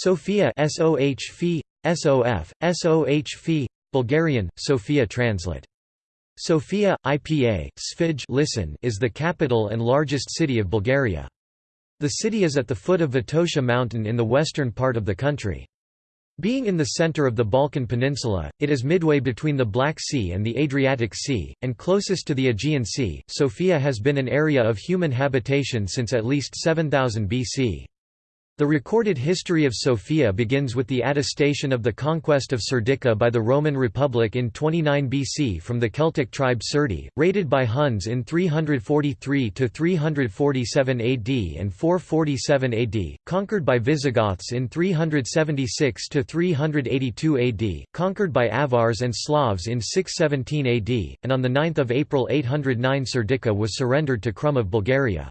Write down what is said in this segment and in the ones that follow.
Sofia SOH Phi, SOF, Bulgarian, Sofia translate. Sofia, IPA, Sfij listen is the capital and largest city of Bulgaria. The city is at the foot of Vitosha mountain in the western part of the country. Being in the center of the Balkan Peninsula, it is midway between the Black Sea and the Adriatic Sea, and closest to the Aegean Sea. Sofia has been an area of human habitation since at least 7000 BC. The recorded history of Sofia begins with the attestation of the conquest of Serdica by the Roman Republic in 29 BC from the Celtic tribe Serdi, raided by Huns in 343–347 AD and 447 AD, conquered by Visigoths in 376–382 AD, conquered by Avars and Slavs in 617 AD, and on 9 April 809 Serdica was surrendered to Krum of Bulgaria.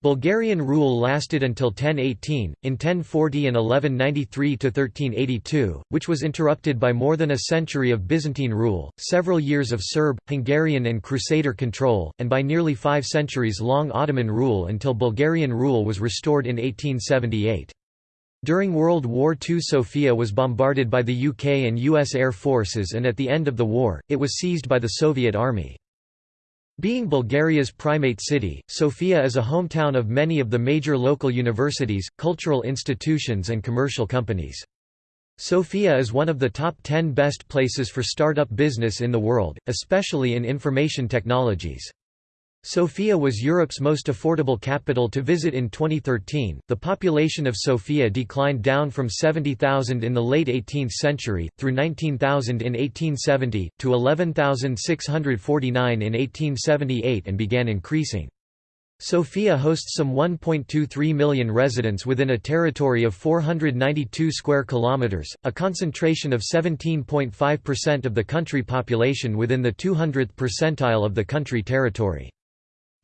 Bulgarian rule lasted until 1018, in 1040 and 1193–1382, which was interrupted by more than a century of Byzantine rule, several years of Serb, Hungarian and Crusader control, and by nearly five centuries-long Ottoman rule until Bulgarian rule was restored in 1878. During World War II Sofia was bombarded by the UK and US Air Forces and at the end of the war, it was seized by the Soviet Army. Being Bulgaria's primate city, Sofia is a hometown of many of the major local universities, cultural institutions and commercial companies. Sofia is one of the top 10 best places for startup business in the world, especially in information technologies. Sofia was Europe's most affordable capital to visit in 2013. The population of Sofia declined down from 70,000 in the late 18th century, through 19,000 in 1870, to 11,649 in 1878 and began increasing. Sofia hosts some 1.23 million residents within a territory of 492 square kilometers, a concentration of 17.5% of the country population within the 200th percentile of the country territory.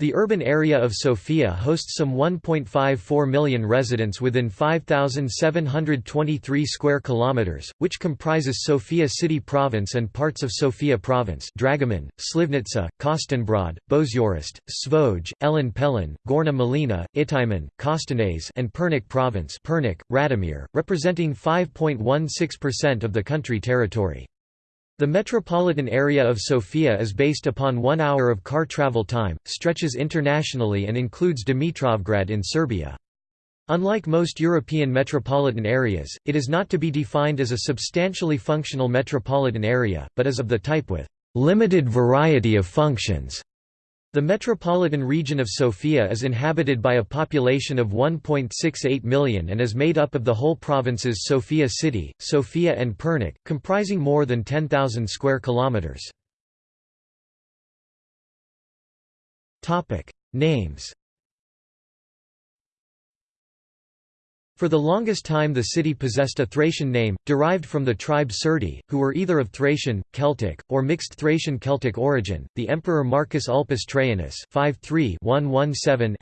The urban area of Sofia hosts some 1.54 million residents within 5723 square kilometers, which comprises Sofia City Province and parts of Sofia Province: Dragoman, Slivnica, Kostinbrod, Bozhurishte, Svoge, Elin Pelin, Gorna Malina, Ihtiman, Kostenets, and Pernik Province: Pernik, Radomir, representing 5.16% of the country territory. The metropolitan area of Sofia is based upon one hour of car travel time, stretches internationally and includes Dimitrovgrad in Serbia. Unlike most European metropolitan areas, it is not to be defined as a substantially functional metropolitan area, but as of the type with limited variety of functions. The metropolitan region of Sofia is inhabited by a population of 1.68 million and is made up of the whole provinces Sofia City, Sofia and Pernik, comprising more than 10,000 square kilometers. Topic: Names For the longest time the city possessed a Thracian name, derived from the tribe Serdi, who were either of Thracian, Celtic, or mixed Thracian-Celtic origin. The emperor Marcus Ulpius Traianus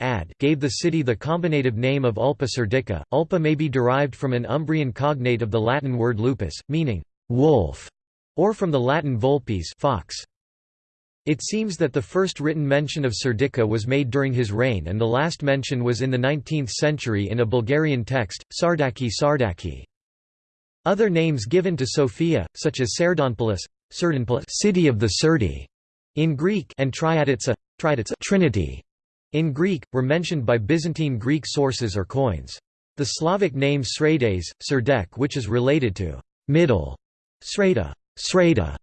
ad gave the city the combinative name of Ulpia Serdica. Ulpia may be derived from an Umbrian cognate of the Latin word lupus, meaning wolf, or from the Latin vulpes fox. It seems that the first written mention of Serdica was made during his reign and the last mention was in the 19th century in a Bulgarian text, Sardaki Sardaki. Other names given to Sophia, such as Serdonpolis, city of the Serdi, in Greek and Triaditsa, Trinity, in Greek, were mentioned by Byzantine Greek sources or coins. The Slavic name Sredets, Serdek which is related to middle, Sreda, Sreda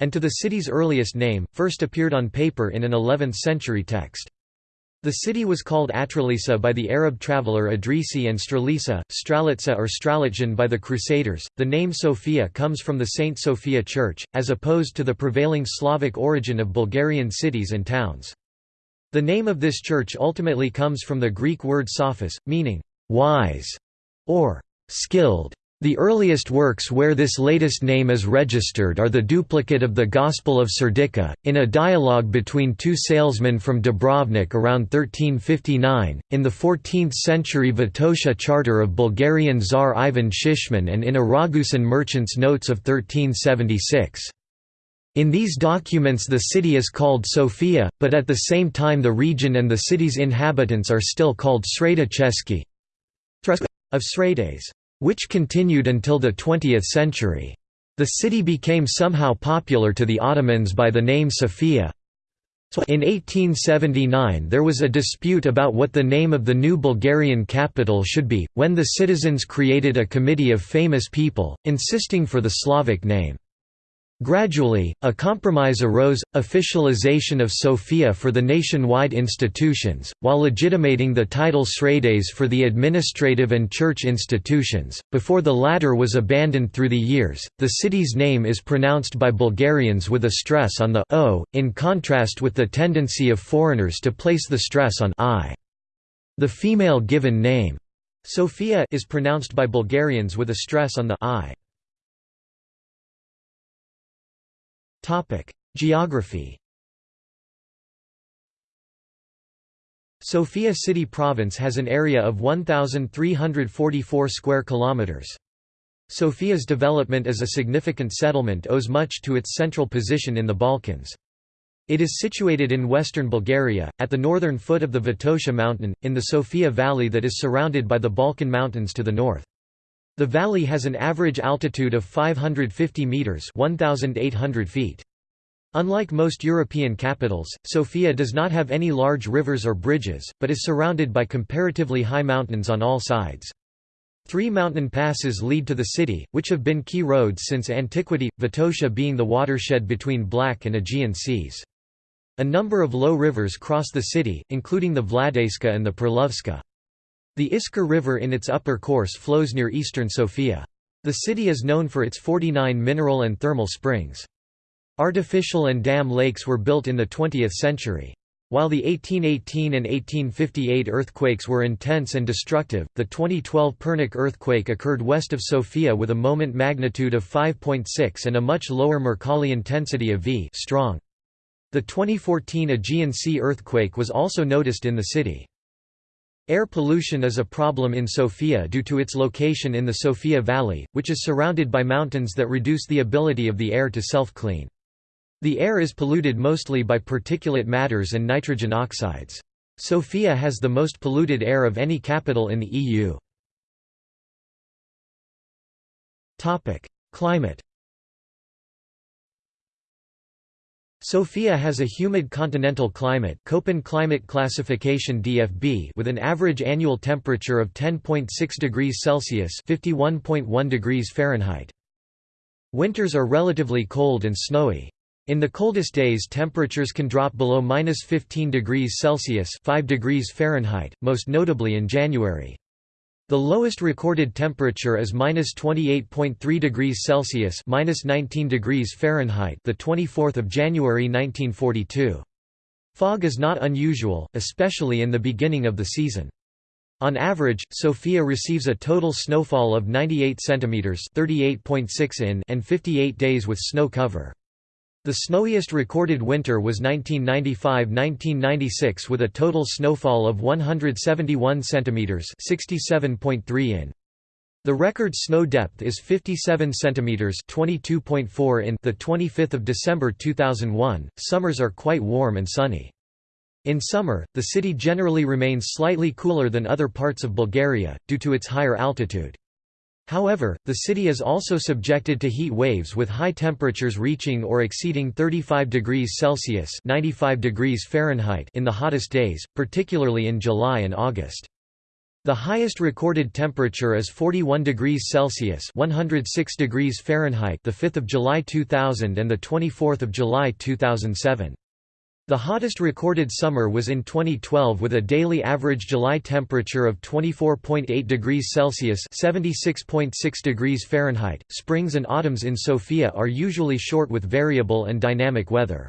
and to the city's earliest name, first appeared on paper in an 11th-century text. The city was called Atralisa by the Arab traveller Idrisi and Stralisa, Stralitsa or Stralitjan by the Crusaders. The name Sofia comes from the Saint Sophia Church, as opposed to the prevailing Slavic origin of Bulgarian cities and towns. The name of this church ultimately comes from the Greek word sophos, meaning wise or skilled. The earliest works where this latest name is registered are the duplicate of the Gospel of Serdica, in a dialogue between two salesmen from Dubrovnik around 1359, in the 14th-century Vitosha Charter of Bulgarian Tsar Ivan Shishman and in a Ragusan merchant's notes of 1376. In these documents the city is called Sofia, but at the same time the region and the city's inhabitants are still called Sreda Cheski of Sredets. Which continued until the 20th century. The city became somehow popular to the Ottomans by the name Sofia. In 1879 there was a dispute about what the name of the new Bulgarian capital should be, when the citizens created a committee of famous people, insisting for the Slavic name. Gradually, a compromise arose, officialization of Sofia for the nationwide institutions, while legitimating the title Sredets for the administrative and church institutions. Before the latter was abandoned through the years, the city's name is pronounced by Bulgarians with a stress on the o, in contrast with the tendency of foreigners to place the stress on i. The female given name, Sofia, is pronounced by Bulgarians with a stress on the i. Geography Sofia City Province has an area of 1344 square kilometers. Sofia's development as a significant settlement owes much to its central position in the Balkans. It is situated in western Bulgaria, at the northern foot of the Vitosha mountain, in the Sofia Valley that is surrounded by the Balkan Mountains to the north. The valley has an average altitude of 550 metres 1,800 feet. Unlike most European capitals, Sofia does not have any large rivers or bridges, but is surrounded by comparatively high mountains on all sides. Three mountain passes lead to the city, which have been key roads since antiquity, Vitosha being the watershed between Black and Aegean seas. A number of low rivers cross the city, including the Vladayska and the Perlovska. The Iskar River in its upper course flows near eastern Sofia. The city is known for its 49 mineral and thermal springs. Artificial and dam lakes were built in the 20th century. While the 1818 and 1858 earthquakes were intense and destructive, the 2012 Pernik earthquake occurred west of Sofia with a moment magnitude of 5.6 and a much lower Mercalli intensity of V strong. The 2014 Aegean Sea earthquake was also noticed in the city. Air pollution is a problem in Sofia due to its location in the Sofia Valley, which is surrounded by mountains that reduce the ability of the air to self-clean. The air is polluted mostly by particulate matters and nitrogen oxides. Sofia has the most polluted air of any capital in the EU. Climate Sofia has a humid continental climate Köppen climate classification DFB with an average annual temperature of 10.6 degrees Celsius (51.1 degrees Fahrenheit). Winters are relatively cold and snowy. In the coldest days temperatures can drop below minus 15 degrees Celsius 5 degrees Fahrenheit, most notably in January. The lowest recorded temperature is minus 28.3 degrees Celsius, minus 19 degrees Fahrenheit, the 24th of January 1942. Fog is not unusual, especially in the beginning of the season. On average, Sofia receives a total snowfall of 98 centimeters (38.6 in) and 58 days with snow cover. The snowiest recorded winter was 1995–1996 with a total snowfall of 171 cm (67.3 in). The record snow depth is 57 cm (22.4 in). The 25th of December 2001. Summers are quite warm and sunny. In summer, the city generally remains slightly cooler than other parts of Bulgaria due to its higher altitude. However, the city is also subjected to heat waves with high temperatures reaching or exceeding 35 degrees Celsius (95 degrees Fahrenheit) in the hottest days, particularly in July and August. The highest recorded temperature is 41 degrees Celsius (106 degrees Fahrenheit) the 5th of July 2000 and the 24th of July 2007. The hottest recorded summer was in 2012 with a daily average July temperature of 24.8 degrees Celsius (76.6 degrees Fahrenheit). Springs and autumns in Sofia are usually short with variable and dynamic weather.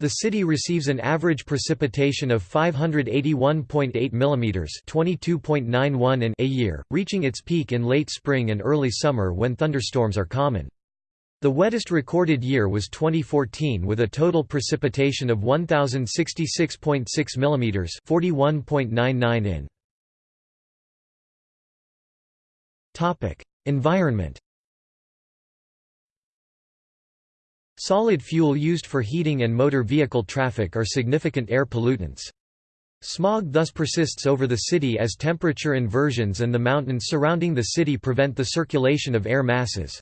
The city receives an average precipitation of 581.8 mm (22.91 in) a year, reaching its peak in late spring and early summer when thunderstorms are common. The wettest recorded year was 2014 with a total precipitation of 1066.6 mm 41.99 in. Topic: Environment. Solid fuel used for heating and motor vehicle traffic are significant air pollutants. Smog thus persists over the city as temperature inversions and the mountains surrounding the city prevent the circulation of air masses.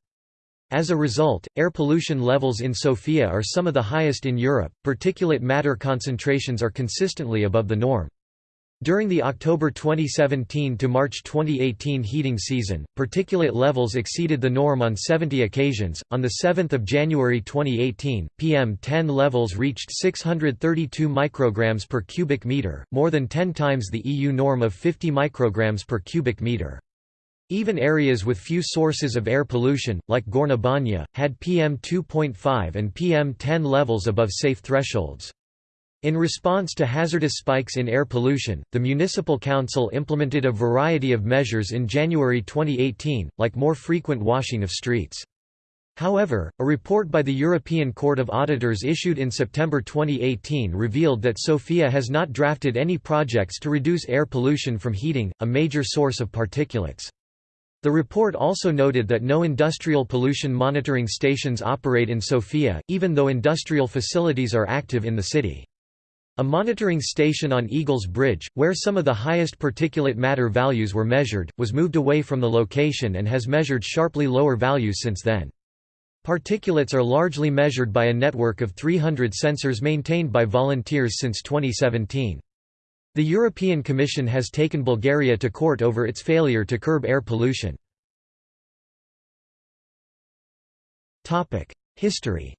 As a result, air pollution levels in Sofia are some of the highest in Europe, particulate matter concentrations are consistently above the norm. During the October 2017 to March 2018 heating season, particulate levels exceeded the norm on 70 occasions. On the 7th of January 2018, PM10 levels reached 632 micrograms per cubic meter, more than 10 times the EU norm of 50 micrograms per cubic meter. Even areas with few sources of air pollution, like Banja, had PM2.5 and PM10 levels above safe thresholds. In response to hazardous spikes in air pollution, the Municipal Council implemented a variety of measures in January 2018, like more frequent washing of streets. However, a report by the European Court of Auditors issued in September 2018 revealed that Sofia has not drafted any projects to reduce air pollution from heating, a major source of particulates. The report also noted that no industrial pollution monitoring stations operate in Sofia, even though industrial facilities are active in the city. A monitoring station on Eagles Bridge, where some of the highest particulate matter values were measured, was moved away from the location and has measured sharply lower values since then. Particulates are largely measured by a network of 300 sensors maintained by volunteers since 2017. The European Commission has taken Bulgaria to court over its failure to curb air pollution. History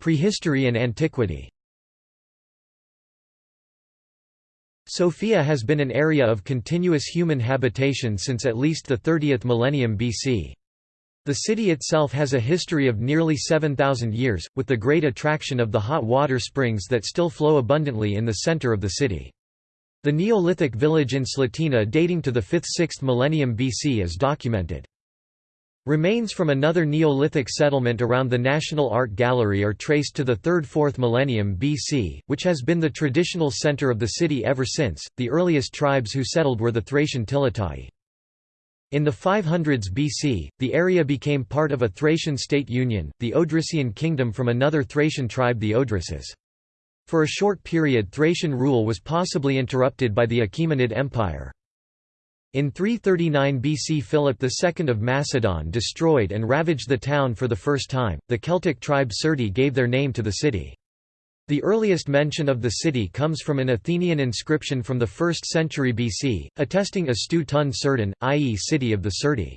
Prehistory and antiquity Sofia has been an area of continuous human habitation since at least the 30th millennium BC. The city itself has a history of nearly 7,000 years, with the great attraction of the hot water springs that still flow abundantly in the center of the city. The Neolithic village in Slatina dating to the 5th–6th millennium BC is documented. Remains from another Neolithic settlement around the National Art Gallery are traced to the 3rd–4th millennium BC, which has been the traditional center of the city ever since. The earliest tribes who settled were the Thracian Tilataei. In the 500s BC, the area became part of a Thracian state union, the Odrysian kingdom from another Thracian tribe the Odryses. For a short period Thracian rule was possibly interrupted by the Achaemenid Empire. In 339 BC Philip II of Macedon destroyed and ravaged the town for the first time. The Celtic tribe Serdi gave their name to the city. The earliest mention of the city comes from an Athenian inscription from the 1st century BC, attesting a stu tun Surdin, i.e. city of the Serdi.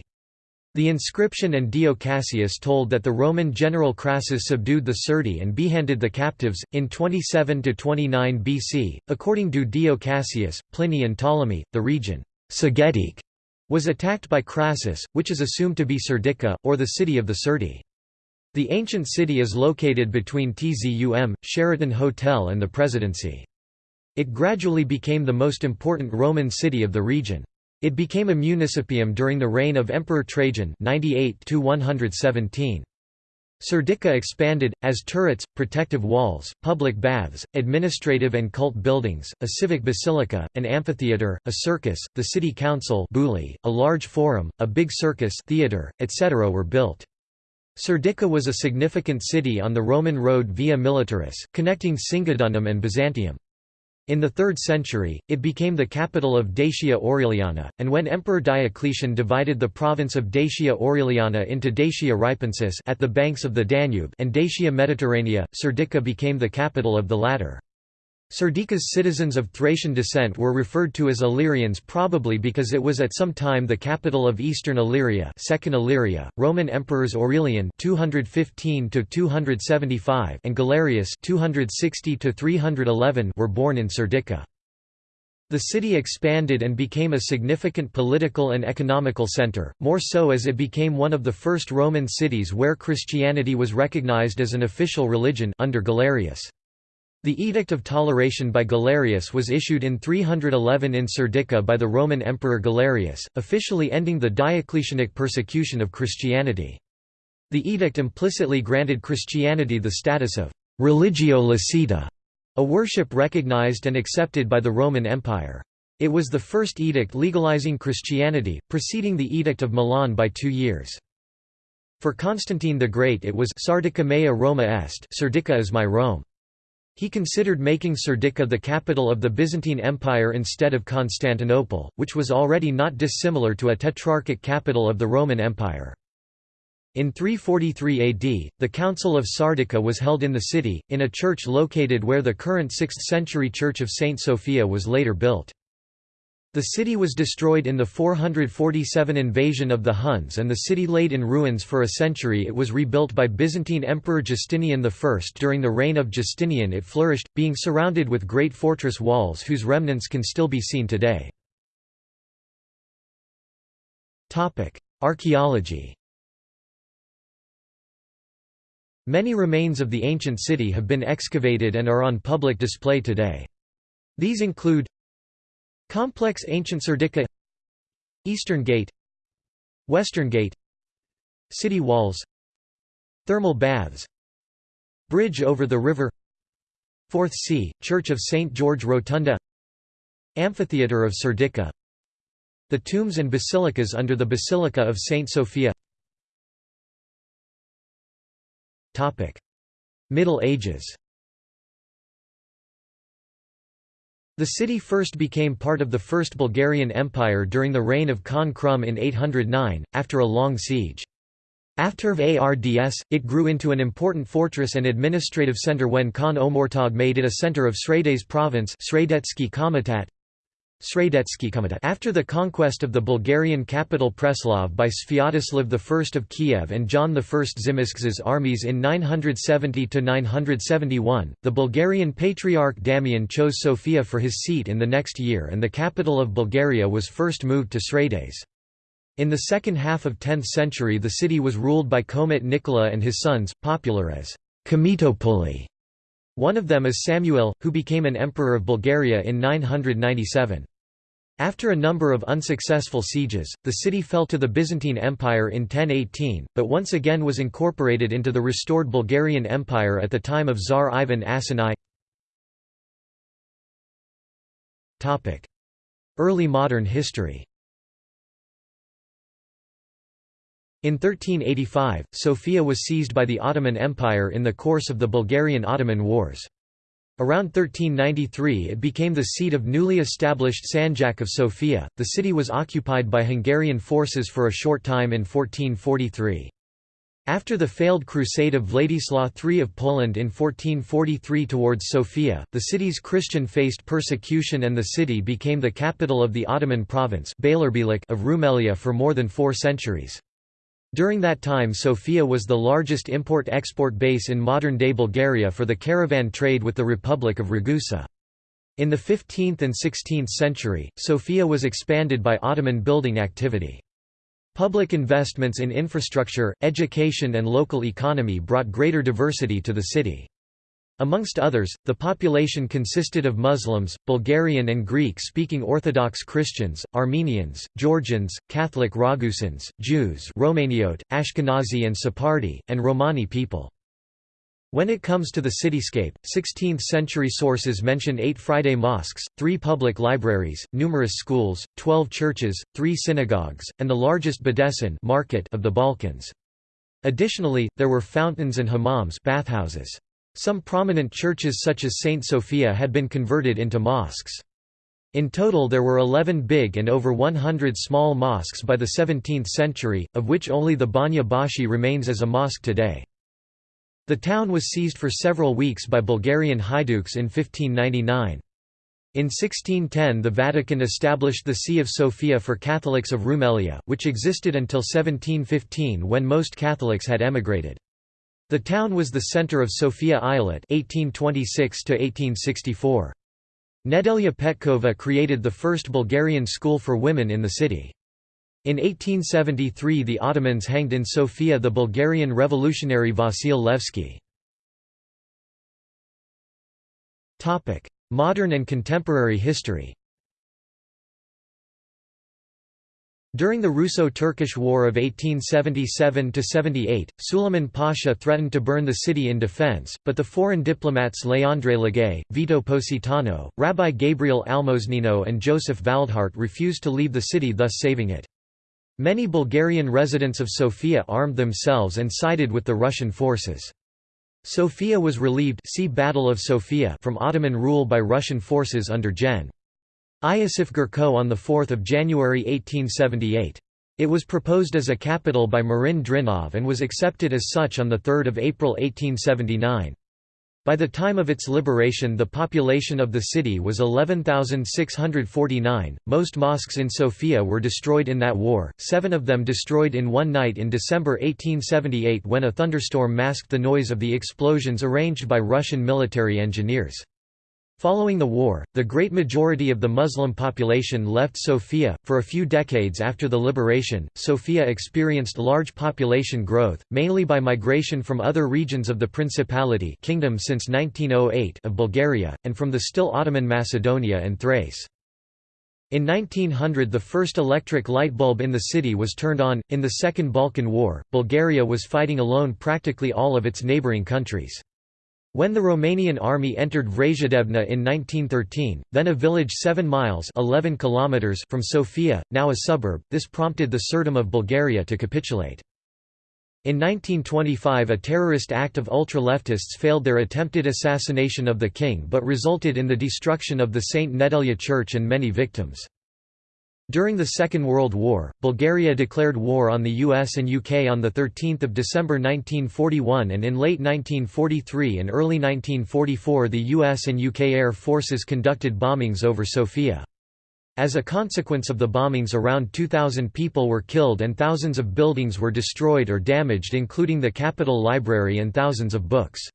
The inscription and Dio Cassius told that the Roman general Crassus subdued the Serdi and beheaded the captives, in 27–29 BC. According to Dio Cassius, Pliny and Ptolemy, the region Sagetic was attacked by Crassus, which is assumed to be Serdica, or the city of the Serdi. The ancient city is located between Tzum, Sheraton Hotel and the Presidency. It gradually became the most important Roman city of the region. It became a municipium during the reign of Emperor Trajan 98 117. Serdica expanded, as turrets, protective walls, public baths, administrative and cult buildings, a civic basilica, an amphitheatre, a circus, the city council a large forum, a big circus theatre, etc. were built. Serdica was a significant city on the Roman road Via Militaris, connecting Singidunum and Byzantium. In the 3rd century, it became the capital of Dacia Aureliana, and when Emperor Diocletian divided the province of Dacia Aureliana into Dacia Ripensis at the banks of the Danube and Dacia Mediterranea, Serdica became the capital of the latter. Serdica's citizens of Thracian descent were referred to as Illyrians probably because it was at some time the capital of eastern Illyria, Second Illyria. Roman emperors Aurelian (215–275) and Galerius (260–311) were born in Serdica. The city expanded and became a significant political and economical center, more so as it became one of the first Roman cities where Christianity was recognized as an official religion under Galerius. The Edict of Toleration by Galerius was issued in 311 in Serdica by the Roman Emperor Galerius, officially ending the Diocletianic persecution of Christianity. The edict implicitly granted Christianity the status of «religio licita», a worship recognized and accepted by the Roman Empire. It was the first edict legalizing Christianity, preceding the Edict of Milan by two years. For Constantine the Great it was Sardica mea Roma est Serdica is my Rome. He considered making Serdica the capital of the Byzantine Empire instead of Constantinople, which was already not dissimilar to a tetrarchic capital of the Roman Empire. In 343 AD, the Council of Sardica was held in the city, in a church located where the current 6th-century Church of Saint Sophia was later built. The city was destroyed in the 447 invasion of the Huns and the city laid in ruins for a century it was rebuilt by Byzantine Emperor Justinian I. During the reign of Justinian it flourished, being surrounded with great fortress walls whose remnants can still be seen today. Archaeology Many remains of the ancient city have been excavated and are on public display today. These include Complex Ancient Serdica Eastern Gate Western Gate City walls Thermal baths Bridge over the river Fourth Sea, Church of St. George Rotunda Amphitheatre of Serdica The tombs and basilicas under the Basilica of St. Sophia Middle Ages The city first became part of the First Bulgarian Empire during the reign of Khan Krum in 809, after a long siege. After ARDS, it grew into an important fortress and administrative centre when Khan Omurtag made it a centre of Sredets province after the conquest of the Bulgarian capital Preslav by Sviatoslav I of Kiev and John I Tzimisk's armies in 970–971, the Bulgarian Patriarch Damian chose Sofia for his seat in the next year and the capital of Bulgaria was first moved to Sredets. In the second half of 10th century the city was ruled by Komit Nikola and his sons, popular as Komitopoli. One of them is Samuel, who became an emperor of Bulgaria in 997. After a number of unsuccessful sieges, the city fell to the Byzantine Empire in 1018, but once again was incorporated into the restored Bulgarian Empire at the time of Tsar Ivan Asani. Early modern history In 1385, Sofia was seized by the Ottoman Empire in the course of the Bulgarian-Ottoman Wars. Around 1393 it became the seat of newly established Sanjak of Sofia. The city was occupied by Hungarian forces for a short time in 1443. After the failed crusade of Władysław III of Poland in 1443 towards Sofia, the city's Christian faced persecution and the city became the capital of the Ottoman province of Rumelia for more than four centuries. During that time Sofia was the largest import-export base in modern-day Bulgaria for the caravan trade with the Republic of Ragusa. In the 15th and 16th century, Sofia was expanded by Ottoman building activity. Public investments in infrastructure, education and local economy brought greater diversity to the city. Amongst others, the population consisted of Muslims, Bulgarian and Greek-speaking Orthodox Christians, Armenians, Georgians, Catholic Ragusans, Jews Romaniote, Ashkenazi and Sephardi, and Romani people. When it comes to the cityscape, 16th-century sources mention eight Friday mosques, three public libraries, numerous schools, twelve churches, three synagogues, and the largest bedesten market of the Balkans. Additionally, there were fountains and hammams bathhouses. Some prominent churches such as St. Sophia had been converted into mosques. In total there were 11 big and over 100 small mosques by the 17th century, of which only the Banya Bashi remains as a mosque today. The town was seized for several weeks by Bulgarian Haiduks in 1599. In 1610 the Vatican established the See of Sophia for Catholics of Rumelia, which existed until 1715 when most Catholics had emigrated. The town was the center of Sofia Eyalet (1826–1864). Nedelya Petkova created the first Bulgarian school for women in the city. In 1873 the Ottomans hanged in Sofia the Bulgarian revolutionary Vasil Levski. Modern and contemporary history During the Russo-Turkish War of 1877–78, Suleiman Pasha threatened to burn the city in defense, but the foreign diplomats Leandre Legay, Vito Positano, Rabbi Gabriel Almosnino and Joseph Valdhart refused to leave the city thus saving it. Many Bulgarian residents of Sofia armed themselves and sided with the Russian forces. Sofia was relieved see Battle of Sofia from Ottoman rule by Russian forces under Gen. Iosif Gurko on 4 January 1878. It was proposed as a capital by Marin Drinov and was accepted as such on 3 April 1879. By the time of its liberation the population of the city was 11,649. Most mosques in Sofia were destroyed in that war, seven of them destroyed in one night in December 1878 when a thunderstorm masked the noise of the explosions arranged by Russian military engineers. Following the war, the great majority of the Muslim population left Sofia. For a few decades after the liberation, Sofia experienced large population growth, mainly by migration from other regions of the Principality kingdom since 1908 of Bulgaria, and from the still Ottoman Macedonia and Thrace. In 1900 the first electric light bulb in the city was turned on. In the Second Balkan War, Bulgaria was fighting alone practically all of its neighbouring countries. When the Romanian army entered Vrazhdebna in 1913, then a village 7 miles 11 kilometers from Sofia, now a suburb, this prompted the Tsardom of Bulgaria to capitulate. In 1925 a terrorist act of ultra-leftists failed their attempted assassination of the king but resulted in the destruction of the St. Nedelya church and many victims. During the Second World War, Bulgaria declared war on the US and UK on 13 December 1941 and in late 1943 and early 1944 the US and UK air forces conducted bombings over Sofia. As a consequence of the bombings around 2,000 people were killed and thousands of buildings were destroyed or damaged including the Capitol Library and thousands of books.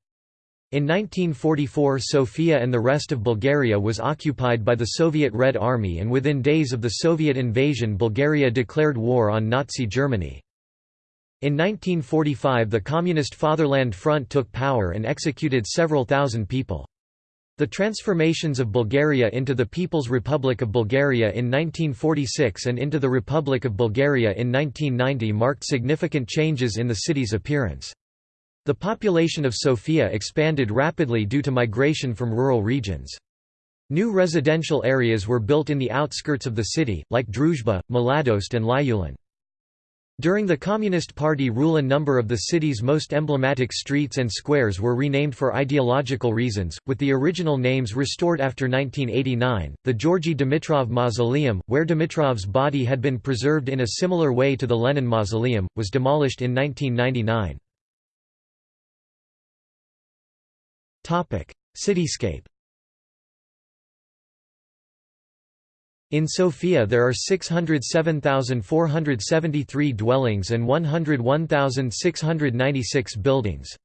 In 1944 Sofia and the rest of Bulgaria was occupied by the Soviet Red Army and within days of the Soviet invasion Bulgaria declared war on Nazi Germany. In 1945 the Communist Fatherland Front took power and executed several thousand people. The transformations of Bulgaria into the People's Republic of Bulgaria in 1946 and into the Republic of Bulgaria in 1990 marked significant changes in the city's appearance. The population of Sofia expanded rapidly due to migration from rural regions. New residential areas were built in the outskirts of the city, like Druzhba, Mladost and Lyulin. During the Communist Party rule a number of the city's most emblematic streets and squares were renamed for ideological reasons, with the original names restored after 1989. The Georgy Dimitrov Mausoleum, where Dimitrov's body had been preserved in a similar way to the Lenin Mausoleum, was demolished in 1999. Cityscape In Sofia there are 607,473 dwellings and 101,696 buildings.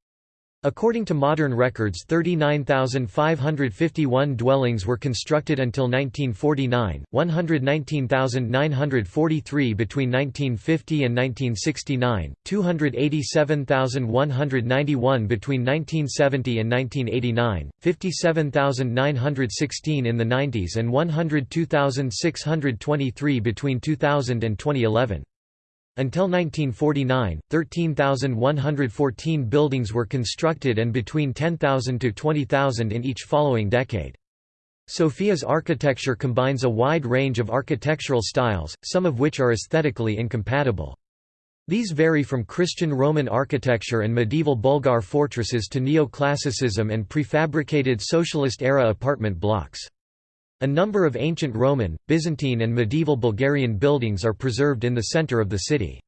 According to modern records 39,551 dwellings were constructed until 1949, 119,943 between 1950 and 1969, 287,191 between 1970 and 1989, 57,916 in the 90s and 102,623 between 2000 and 2011. Until 1949, 13,114 buildings were constructed and between 10,000 to 20,000 in each following decade. Sofia's architecture combines a wide range of architectural styles, some of which are aesthetically incompatible. These vary from Christian Roman architecture and medieval Bulgar fortresses to neoclassicism and prefabricated socialist-era apartment blocks. A number of ancient Roman, Byzantine and medieval Bulgarian buildings are preserved in the center of the city.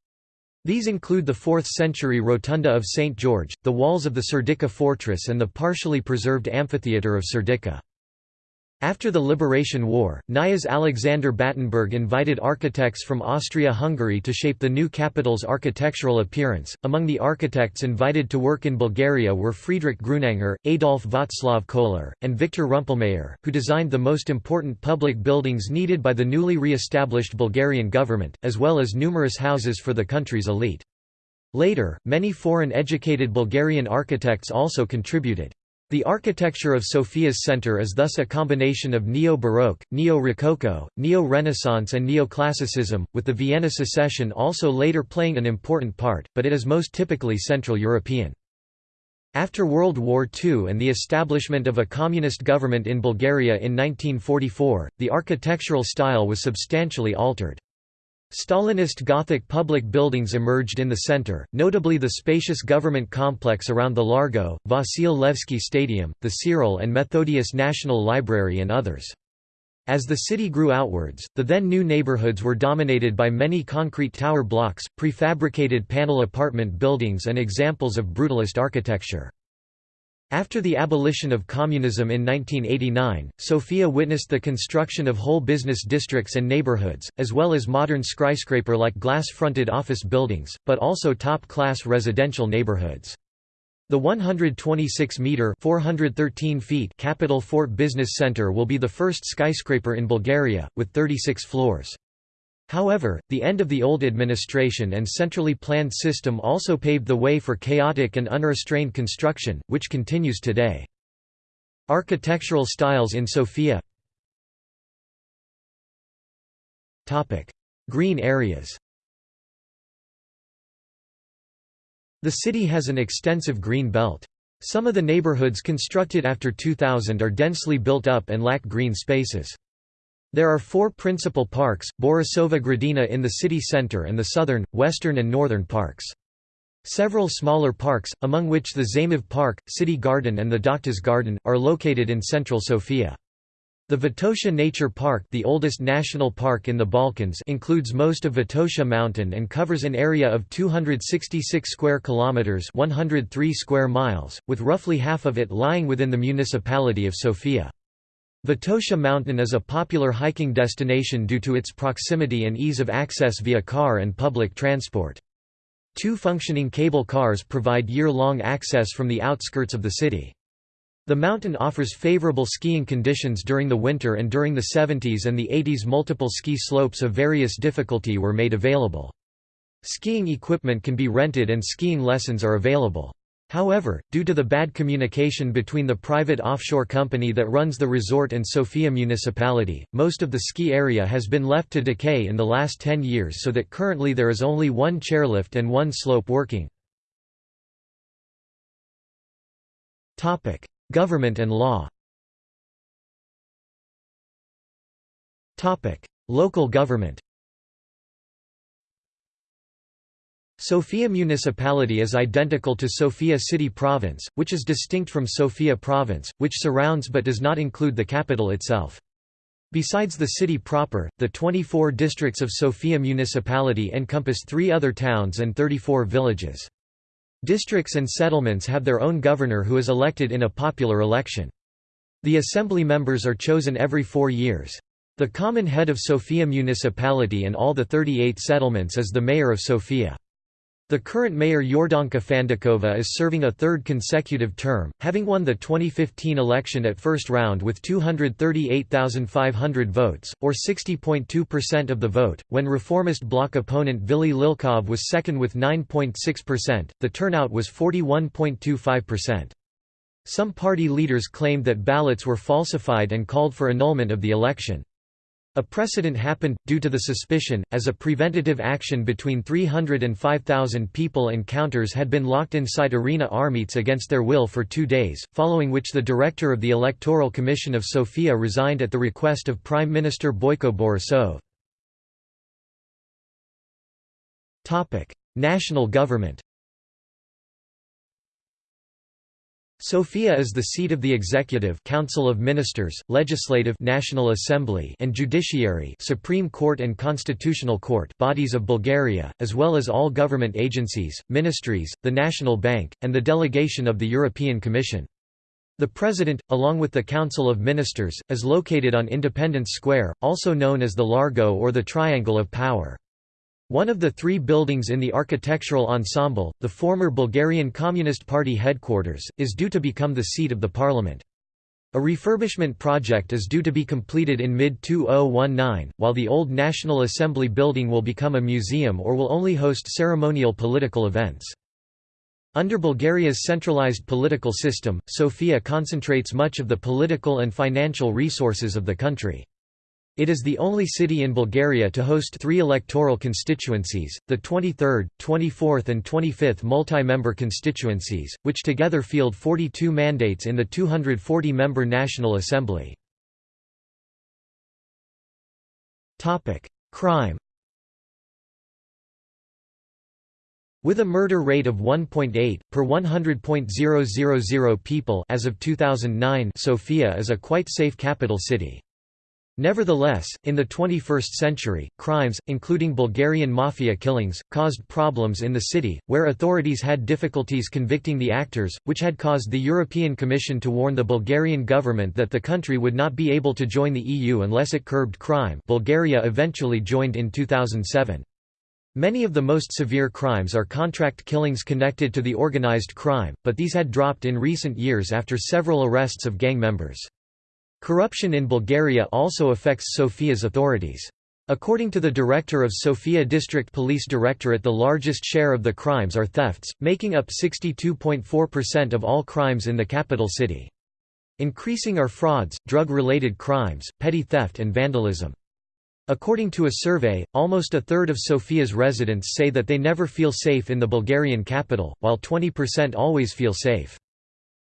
These include the 4th-century Rotunda of St. George, the walls of the Serdica fortress and the partially preserved amphitheatre of Serdica. After the Liberation War, Knyaze Alexander Battenberg invited architects from Austria-Hungary to shape the new capital's architectural appearance. Among the architects invited to work in Bulgaria were Friedrich Grunanger, Adolf Václav Kohler, and Viktor Rumpelmayer, who designed the most important public buildings needed by the newly re-established Bulgarian government, as well as numerous houses for the country's elite. Later, many foreign educated Bulgarian architects also contributed. The architecture of Sofia's center is thus a combination of Neo-Baroque, Neo-Rococo, Neo-Renaissance and Neoclassicism, with the Vienna Secession also later playing an important part, but it is most typically Central European. After World War II and the establishment of a communist government in Bulgaria in 1944, the architectural style was substantially altered. Stalinist Gothic public buildings emerged in the center, notably the spacious government complex around the Largo, Vasil Levski Stadium, the Cyril and Methodius National Library and others. As the city grew outwards, the then new neighborhoods were dominated by many concrete tower blocks, prefabricated panel apartment buildings and examples of brutalist architecture. After the abolition of communism in 1989, Sofia witnessed the construction of whole business districts and neighborhoods, as well as modern skyscraper-like glass-fronted office buildings, but also top-class residential neighborhoods. The 126-metre (413 feet) Capital Fort Business Center will be the first skyscraper in Bulgaria, with 36 floors. However, the end of the old administration and centrally planned system also paved the way for chaotic and unrestrained construction, which continues today. Architectural styles in Sofia Green areas The city has an extensive green belt. Some of the neighborhoods constructed after 2000 are densely built up and lack green spaces. There are four principal parks, Borisova Gradina in the city center and the southern, western and northern parks. Several smaller parks, among which the Zaimov Park, City Garden and the Doctors Garden, are located in central Sofia. The Vitosha Nature Park the oldest national park in the Balkans includes most of Vitosha Mountain and covers an area of 266 square kilometers 103 square miles, with roughly half of it lying within the municipality of Sofia. Vitosha Mountain is a popular hiking destination due to its proximity and ease of access via car and public transport. Two functioning cable cars provide year-long access from the outskirts of the city. The mountain offers favorable skiing conditions during the winter and during the 70s and the 80s multiple ski slopes of various difficulty were made available. Skiing equipment can be rented and skiing lessons are available. However, due to the bad communication between the private offshore company that runs the resort and Sofia municipality, most of the ski area has been left to decay in the last 10 years so that currently there is only one chairlift and one slope working. Government and law Local government Sofia municipality is identical to Sofia city province, which is distinct from Sofia province, which surrounds but does not include the capital itself. Besides the city proper, the 24 districts of Sofia municipality encompass three other towns and 34 villages. Districts and settlements have their own governor who is elected in a popular election. The assembly members are chosen every four years. The common head of Sofia municipality and all the 38 settlements is the mayor of Sofia. The current mayor Yordanka Fandakova is serving a third consecutive term, having won the 2015 election at first round with 238,500 votes, or 60.2% of the vote, when reformist bloc opponent Vili Lilkov was second with 9.6%, the turnout was 41.25%. Some party leaders claimed that ballots were falsified and called for annulment of the election. A precedent happened, due to the suspicion, as a preventative action between 300 and 5,000 people and counters had been locked inside Arena Armeec against their will for two days, following which the director of the Electoral Commission of Sofia resigned at the request of Prime Minister Boyko Borisov. National government Sofia is the seat of the executive Council of Ministers, Legislative National Assembly and Judiciary Supreme Court and Constitutional Court bodies of Bulgaria, as well as all government agencies, ministries, the National Bank, and the delegation of the European Commission. The President, along with the Council of Ministers, is located on Independence Square, also known as the Largo or the Triangle of Power. One of the three buildings in the architectural ensemble, the former Bulgarian Communist Party headquarters, is due to become the seat of the parliament. A refurbishment project is due to be completed in mid-2019, while the old National Assembly building will become a museum or will only host ceremonial political events. Under Bulgaria's centralized political system, Sofia concentrates much of the political and financial resources of the country. It is the only city in Bulgaria to host three electoral constituencies, the 23rd, 24th and 25th multi-member constituencies, which together field 42 mandates in the 240-member National Assembly. Crime With a murder rate of 1.8 per 100.000 people as of 2009, Sofia is a quite safe capital city. Nevertheless, in the 21st century, crimes, including Bulgarian mafia killings, caused problems in the city, where authorities had difficulties convicting the actors, which had caused the European Commission to warn the Bulgarian government that the country would not be able to join the EU unless it curbed crime Bulgaria eventually joined in 2007. Many of the most severe crimes are contract killings connected to the organized crime, but these had dropped in recent years after several arrests of gang members. Corruption in Bulgaria also affects Sofia's authorities. According to the director of Sofia District Police Directorate the largest share of the crimes are thefts, making up 62.4% of all crimes in the capital city. Increasing are frauds, drug-related crimes, petty theft and vandalism. According to a survey, almost a third of Sofia's residents say that they never feel safe in the Bulgarian capital, while 20% always feel safe.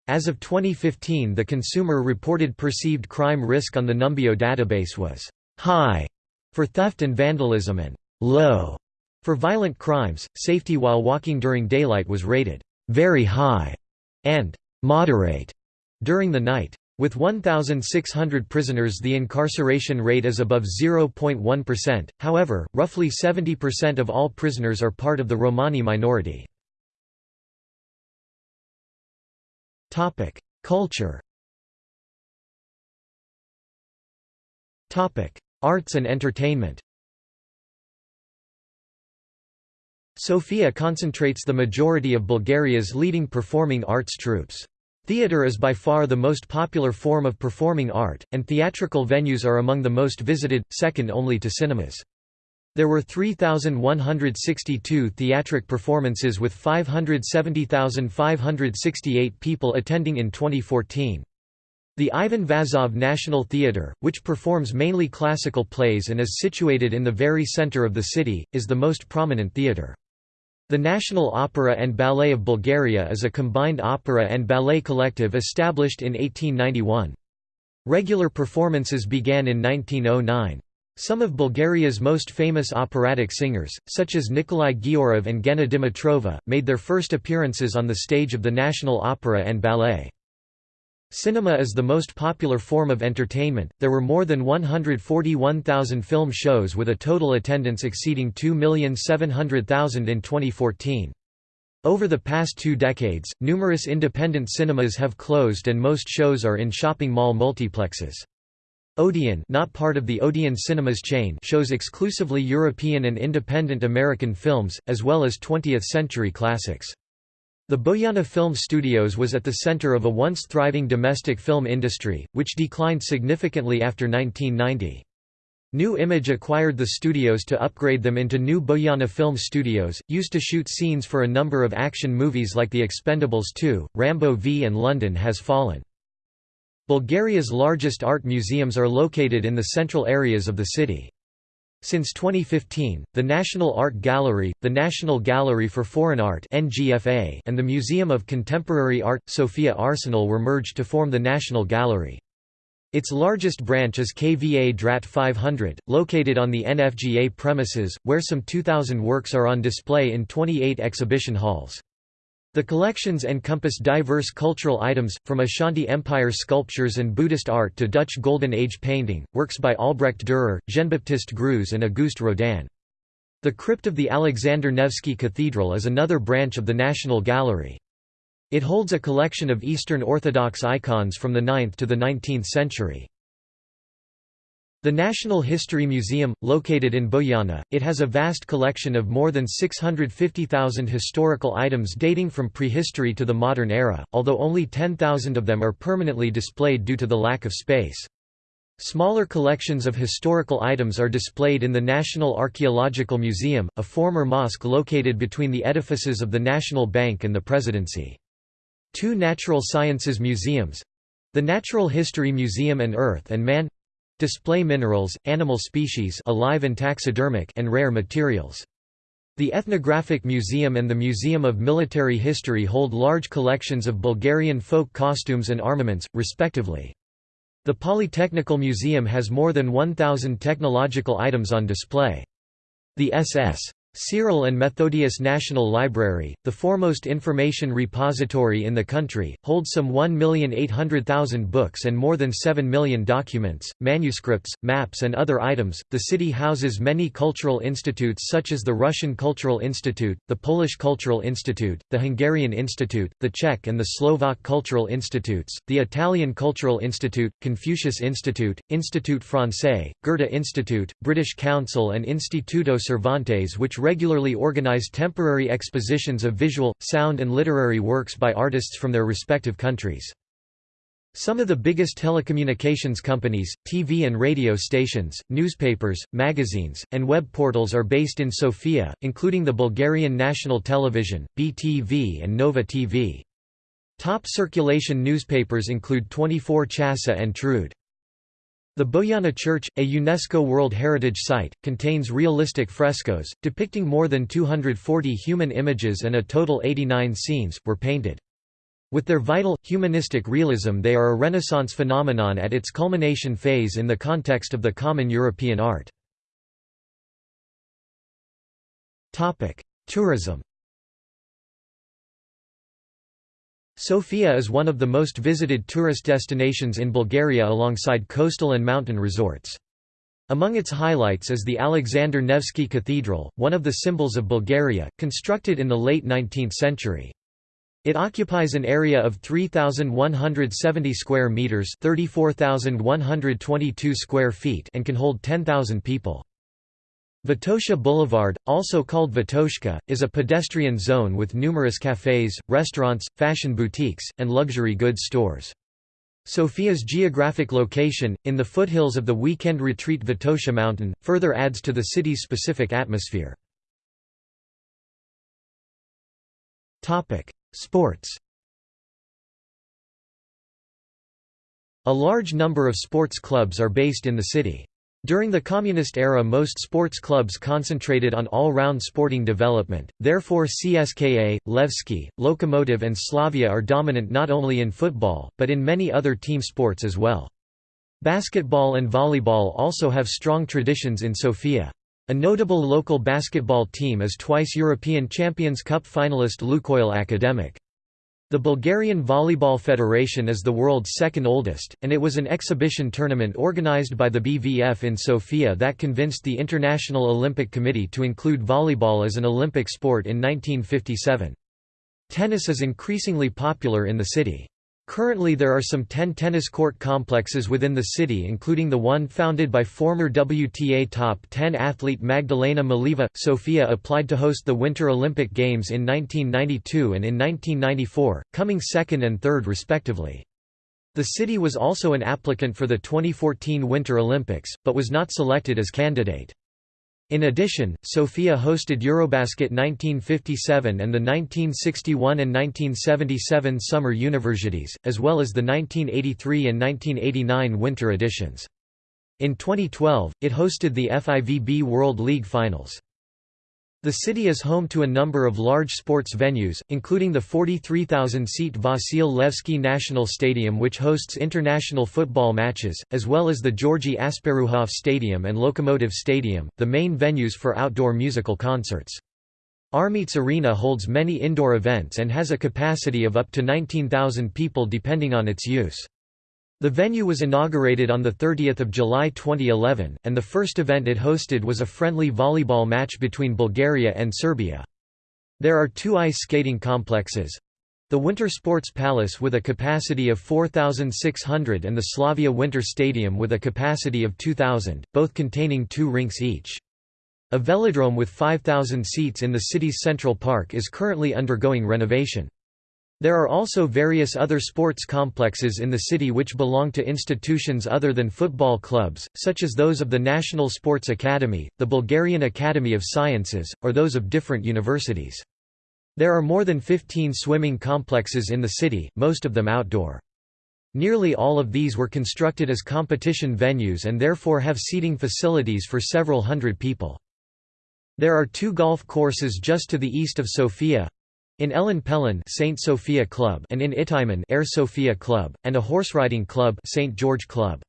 As of 2015 the consumer reported perceived crime risk on the Numbeo database was «high» for theft and vandalism and «low» for violent crimes. Safety while walking during daylight was rated «very high» and «moderate» during the night. With 1,600 prisoners the incarceration rate is above 0.1%, however, roughly 70% of all prisoners are part of the Romani minority. Culture Arts and entertainment Sofia concentrates the majority of Bulgaria's leading performing arts troupes. Theatre is by far the most popular form of performing art, and theatrical venues are among the most visited, second only to cinemas. There were 3,162 theatric performances with 570,568 people attending in 2014. The Ivan Vazov National Theatre, which performs mainly classical plays and is situated in the very center of the city, is the most prominent theatre. The National Opera and Ballet of Bulgaria is a combined opera and ballet collective established in 1891. Regular performances began in 1909. Some of Bulgaria's most famous operatic singers, such as Nikolai Ghiaurov and Gena Dimitrova, made their first appearances on the stage of the National Opera and Ballet. Cinema is the most popular form of entertainment, there were more than 141,000 film shows with a total attendance exceeding 2,700,000 in 2014. Over the past two decades, numerous independent cinemas have closed and most shows are in shopping mall multiplexes. Odeon not part of the Odeon Cinemas chain shows exclusively European and independent American films, as well as 20th-century classics. The Boyana Film Studios was at the center of a once thriving domestic film industry, which declined significantly after 1990. Nu Image acquired the studios to upgrade them into new Boyana Film Studios, used to shoot scenes for a number of action movies like The Expendables 2, Rambo V and London Has Fallen. Bulgaria's largest art museums are located in the central areas of the city. Since 2015, the National Art Gallery, the National Gallery for Foreign Art and the Museum of Contemporary Art, Sofia Arsenal were merged to form the National Gallery. Its largest branch is Kvadrat 500, located on the NFGA premises, where some 2,000 works are on display in 28 exhibition halls. The collections encompass diverse cultural items, from Ashanti Empire sculptures and Buddhist art to Dutch Golden Age painting, works by Albrecht Dürer, Jean-Baptiste Greuze and Auguste Rodin. The crypt of the Alexander Nevsky Cathedral is another branch of the National Gallery. It holds a collection of Eastern Orthodox icons from the 9th to the 19th century. The National History Museum, located in Boyana, it has a vast collection of more than 650,000 historical items dating from prehistory to the modern era, although only 10,000 of them are permanently displayed due to the lack of space. Smaller collections of historical items are displayed in the National Archaeological Museum, a former mosque located between the edifices of the National Bank and the Presidency. Two natural sciences museums—the Natural History Museum and Earth and Man display minerals, animal species alive and taxidermic and rare materials. The Ethnographic Museum and the Museum of Military History hold large collections of Bulgarian folk costumes and armaments, respectively. The Polytechnical Museum has more than 1,000 technological items on display. The SS. Cyril and Methodius National Library, the foremost information repository in the country, holds some 1,800,000 books and more than 7 million documents, manuscripts, maps, and other items. The city houses many cultural institutes such as the Russian Cultural Institute, the Polish Cultural Institute, the Hungarian Institute, the Czech and the Slovak Cultural Institutes, the Italian Cultural Institute, Confucius Institute, Institut Francais, Goethe Institute, British Council, and Instituto Cervantes, which regularly organize temporary expositions of visual, sound and literary works by artists from their respective countries. Some of the biggest telecommunications companies, TV and radio stations, newspapers, magazines, and web portals are based in Sofia, including the Bulgarian National Television, BTV and Nova TV. Top circulation newspapers include 24 Chasa and Trud. The Bojana Church, a UNESCO World Heritage Site, contains realistic frescoes, depicting more than 240 human images and a total 89 scenes, were painted. With their vital, humanistic realism they are a Renaissance phenomenon at its culmination phase in the context of the common European art. Tourism Sofia is one of the most visited tourist destinations in Bulgaria alongside coastal and mountain resorts. Among its highlights is the Alexander Nevsky Cathedral, one of the symbols of Bulgaria, constructed in the late 19th century. It occupies an area of 3170 square meters, 34122 square feet and can hold 10,000 people. Vitosha Boulevard, also called Vitoshka, is a pedestrian zone with numerous cafes, restaurants, fashion boutiques, and luxury goods stores. Sofia's geographic location, in the foothills of the weekend retreat Vitosha mountain, further adds to the city's specific atmosphere. Sports A large number of sports clubs are based in the city. During the Communist era most sports clubs concentrated on all-round sporting development, therefore CSKA, Levski, Lokomotiv and Slavia are dominant not only in football, but in many other team sports as well. Basketball and volleyball also have strong traditions in Sofia. A notable local basketball team is twice European Champions Cup finalist Lukoil Akademik. The Bulgarian Volleyball Federation is the world's second oldest, and it was an exhibition tournament organized by the BVF in Sofia that convinced the International Olympic Committee to include volleyball as an Olympic sport in 1957. Tennis is increasingly popular in the city. Currently there are some 10 tennis court complexes within the city including the one founded by former WTA top 10 athlete Magdalena Maleeva. Sofia applied to host the Winter Olympic Games in 1992 and in 1994, coming second and third respectively. The city was also an applicant for the 2014 Winter Olympics, but was not selected as candidate. In addition, Sofia hosted Eurobasket 1957 and the 1961 and 1977 Summer Universiades, as well as the 1983 and 1989 winter editions. In 2012, it hosted the FIVB World League Finals. The city is home to a number of large sports venues, including the 43,000-seat Vasil Levski National Stadium which hosts international football matches, as well as the Georgi Asparuhov Stadium and Lokomotiv Stadium, the main venues for outdoor musical concerts. Armeec Arena holds many indoor events and has a capacity of up to 19,000 people depending on its use. The venue was inaugurated on 30 July 2011, and the first event it hosted was a friendly volleyball match between Bulgaria and Serbia. There are two ice skating complexes. The Winter Sports Palace with a capacity of 4,600 and the Slavia Winter Stadium with a capacity of 2,000, both containing two rinks each. A velodrome with 5,000 seats in the city's Central Park is currently undergoing renovation. There are also various other sports complexes in the city which belong to institutions other than football clubs, such as those of the National Sports Academy, the Bulgarian Academy of Sciences, or those of different universities. There are more than 15 swimming complexes in the city, most of them outdoor. Nearly all of these were constructed as competition venues and therefore have seating facilities for several hundred people. There are two golf courses just to the east of Sofia, in Elin Pelin Saint Sophia Club and in Ihtiman Air Sophia Club, and a horseriding club St. George Club.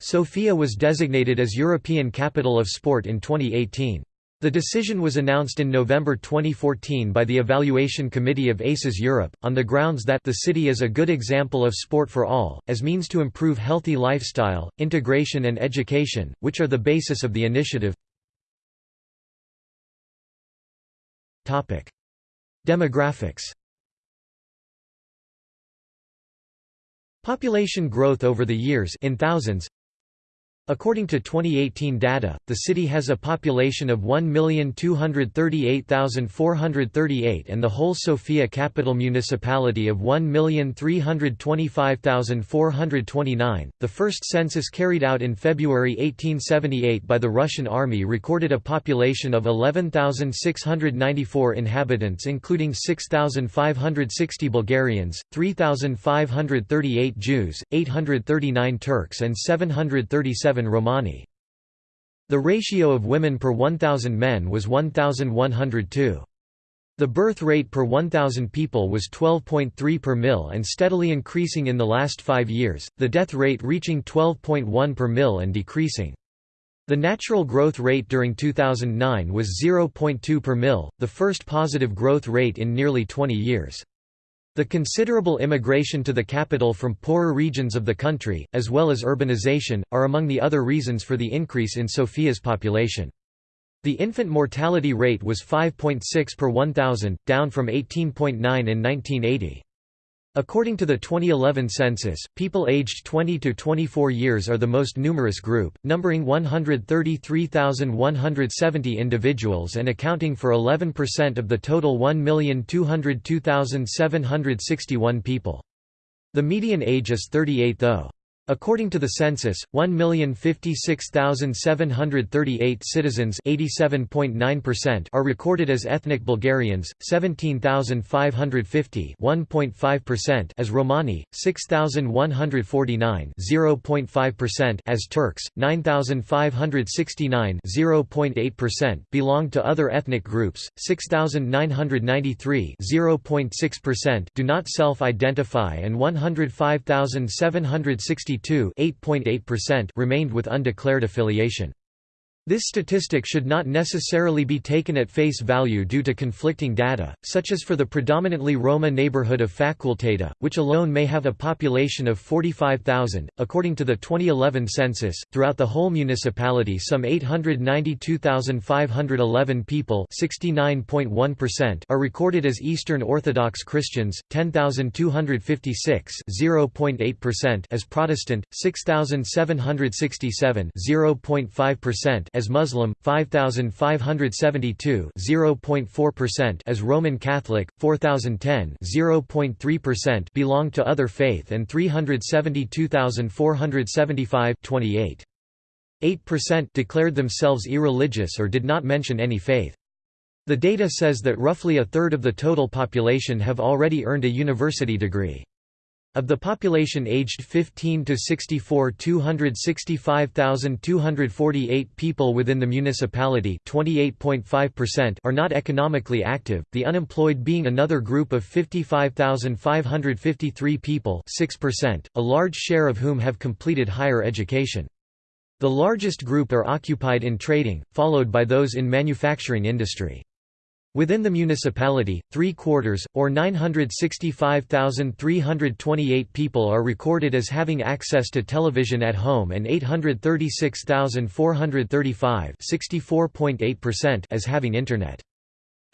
Sofia was designated as European Capital of Sport in 2018. The decision was announced in November 2014 by the Evaluation Committee of ACES Europe, on the grounds that the city is a good example of sport for all, as means to improve healthy lifestyle, integration and education, which are the basis of the initiative. Demographics. Population growth over the years in thousands According to 2018 data, the city has a population of 1,238,438 and the whole Sofia capital municipality of 1,325,429. The first census carried out in February 1878 by the Russian army recorded a population of 11,694 inhabitants including 6,560 Bulgarians, 3,538 Jews, 839 Turks and 737 Romani. The ratio of women per 1,000 men was 1,102. The birth rate per 1,000 people was 12.3 per mil and steadily increasing in the last five years, the death rate reaching 12.1 per mil and decreasing. The natural growth rate during 2009 was 0.2 per mil, the first positive growth rate in nearly 20 years. The considerable immigration to the capital from poorer regions of the country, as well as urbanization, are among the other reasons for the increase in Sofia's population. The infant mortality rate was 5.6 per 1,000, down from 18.9 in 1980. According to the 2011 census, people aged 20 to 24 years are the most numerous group, numbering 133,170 individuals and accounting for 11% of the total 1,202,761 people. The median age is 38 though. According to the census, 1,056,738 citizens are recorded as ethnic Bulgarians, 17,550 as Romani, 6,149 as Turks, 9,569 belong to other ethnic groups, 6,993 do not self-identify and 105,760 8.8% remained with undeclared affiliation. This statistic should not necessarily be taken at face value due to conflicting data, such as for the predominantly Roma neighborhood of Fakulteta, which alone may have a population of 45,000. According to the 2011 census, throughout the whole municipality, some 892,511 people (69.1%) are recorded as Eastern Orthodox Christians, 10,256 (0.8%) as Protestant, 6,767 (0.5%) as Muslim, 5572 (0.4%) as Roman Catholic, 4010 (0.3%) belong to other faith and 372,475 28 8% declared themselves irreligious or did not mention any faith. The data says that roughly a third of the total population have already earned a university degree. Of the population aged 15 to 64 265,248 people within the municipality 28.5% are not economically active, the unemployed being another group of 55,553 people 6%, a large share of whom have completed higher education. The largest group are occupied in trading, followed by those in manufacturing industry. Within the municipality, three-quarters, or 965,328 people are recorded as having access to television at home and 836,435 as having Internet.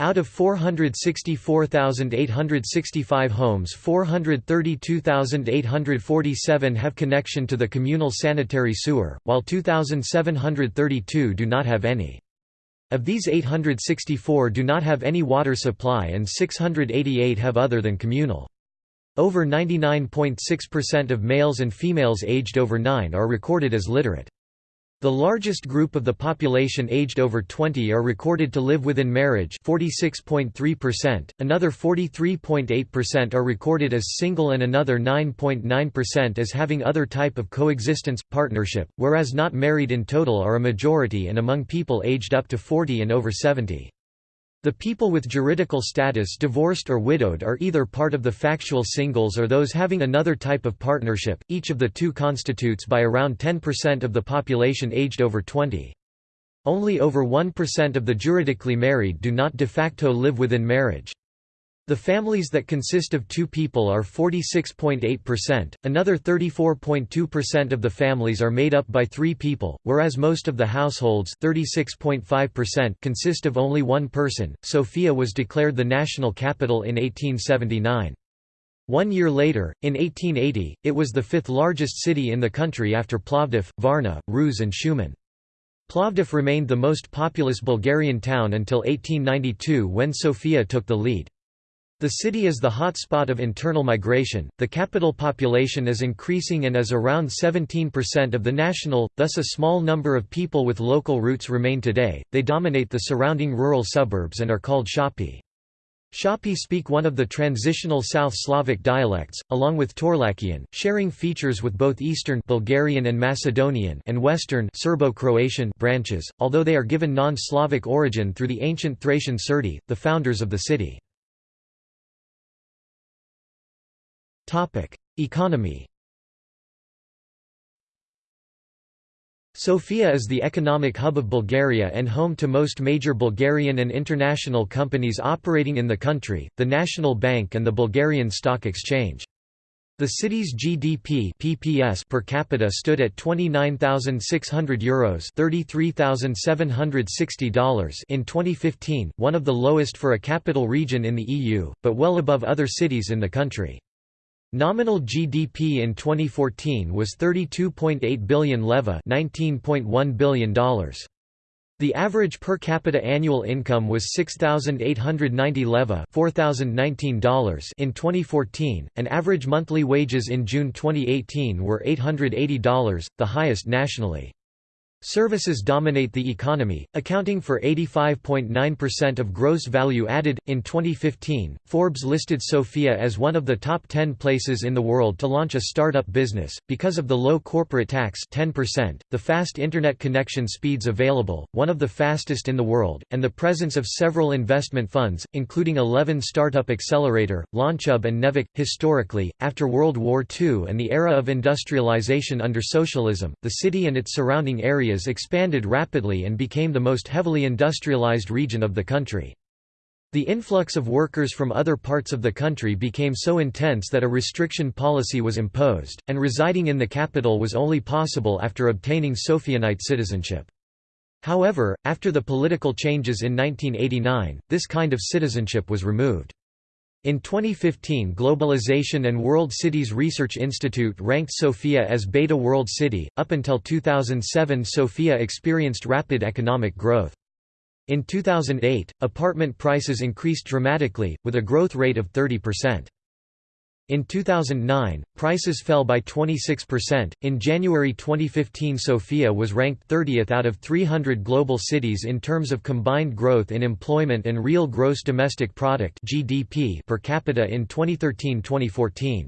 Out of 464,865 homes 432,847 have connection to the communal sanitary sewer, while 2,732 do not have any. Of these 864 do not have any water supply and 688 have other than communal. Over 99.6% of males and females aged over 9 are recorded as literate. The largest group of the population aged over 20 are recorded to live within marriage 46.3%, another 43.8% are recorded as single and another 9.9% as having other type of coexistence, partnership, whereas not married in total are a majority and among people aged up to 40 and over 70. The people with juridical status divorced or widowed are either part of the factual singles or those having another type of partnership, each of the two constitutes by around 10% of the population aged over 20. Only over 1% of the juridically married do not de facto live within marriage. The families that consist of two people are 46.8%, another 34.2% of the families are made up by three people, whereas most of the households 36.5% consist of only one person. Sofia was declared the national capital in 1879. One year later, in 1880, it was the fifth largest city in the country after Plovdiv, Varna, Ruse and Shumen. Plovdiv remained the most populous Bulgarian town until 1892 when Sofia took the lead. The city is the hot spot of internal migration, the capital population is increasing and is around 17% of the national, thus a small number of people with local roots remain today, they dominate the surrounding rural suburbs and are called Shapi. Shapi speak one of the transitional South Slavic dialects, along with Torlakian, sharing features with both Eastern Bulgarian and Macedonian and Western Serbo-Croatian branches, although they are given non-Slavic origin through the ancient Thracian Serdi, the founders of the city. Economy Sofia is the economic hub of Bulgaria and home to most major Bulgarian and international companies operating in the country, the National Bank and the Bulgarian Stock Exchange. The city's GDP (PPS) per capita stood at 29,600 euros ($33,760) in 2015, one of the lowest for a capital region in the EU, but well above other cities in the country. Nominal GDP in 2014 was 32.8 billion leva $19.1 billion. The average per capita annual income was 6,890 leva $4,019 in 2014, and average monthly wages in June 2018 were $880, the highest nationally. Services dominate the economy, accounting for 85.9% of gross value added. In 2015, Forbes listed Sofia as one of the top 10 places in the world to launch a startup business, because of the low corporate tax 10%, the fast internet connection speeds available, one of the fastest in the world, and the presence of several investment funds, including 11 Startup Accelerator, LaunchHub, and Neveq. Historically, after World War II and the era of industrialization under socialism, the city and its surrounding areas areas expanded rapidly and became the most heavily industrialized region of the country. The influx of workers from other parts of the country became so intense that a restriction policy was imposed, and residing in the capital was only possible after obtaining Sophianite citizenship. However, after the political changes in 1989, this kind of citizenship was removed. In 2015 Globalization and World Cities Research Institute ranked Sofia as Beta World City. Up until 2007 Sofia experienced rapid economic growth. In 2008, apartment prices increased dramatically, with a growth rate of 30%. In 2009, prices fell by 26%. In January 2015, Sofia was ranked 30th out of 300 global cities in terms of combined growth in employment and real gross domestic product (GDP) per capita in 2013-2014.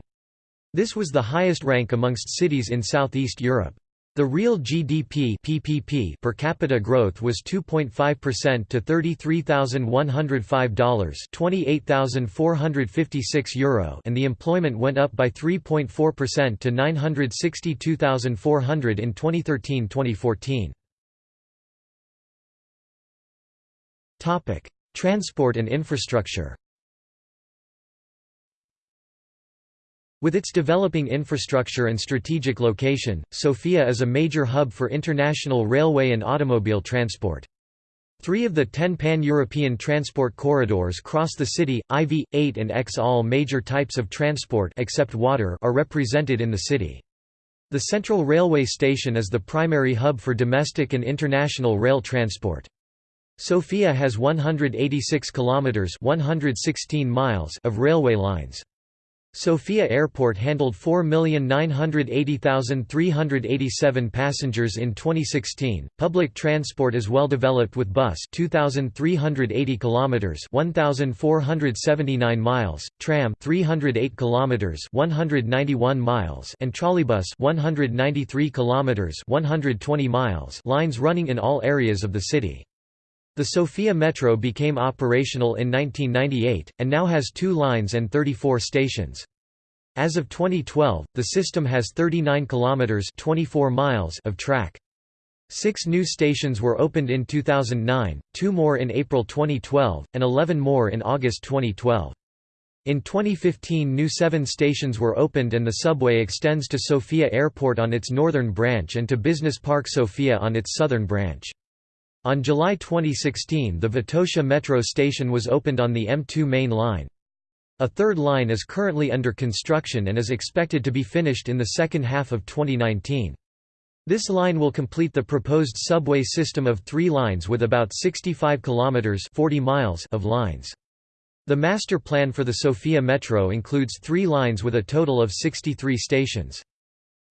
This was the highest rank amongst cities in Southeast Europe. The real GDP PPP per capita growth was 2.5% to $33,105 28,456 euro and the employment went up by 3.4% to 962,400 in 2013-2014. Topic: Transport and infrastructure. With its developing infrastructure and strategic location, Sofia is a major hub for international railway and automobile transport. Three of the ten pan-European transport corridors cross the city, IV, 8 and X. All major types of transport except water are represented in the city. The Central Railway Station is the primary hub for domestic and international rail transport. Sofia has 186 kilometers (116 miles) of railway lines. Sofia Airport handled 4,980,387 passengers in 2016. Public transport is well developed with bus 2380 kilometers 1479 miles, tram 308 kilometers 191 miles and trolleybus 193 kilometers 120 miles lines running in all areas of the city. The Sofia Metro became operational in 1998, and now has two lines and 34 stations. As of 2012, the system has 39 kilometers 24 miles of track. Six new stations were opened in 2009, two more in April 2012, and 11 more in August 2012. In 2015 new seven stations were opened and the subway extends to Sofia Airport on its northern branch and to Business Park Sofia on its southern branch. On July 2016 the Vitosha metro station was opened on the M2 main line. A third line is currently under construction and is expected to be finished in the second half of 2019. This line will complete the proposed subway system of three lines with about 65 kilometers 40 miles of lines. The master plan for the Sofia Metro includes three lines with a total of 63 stations.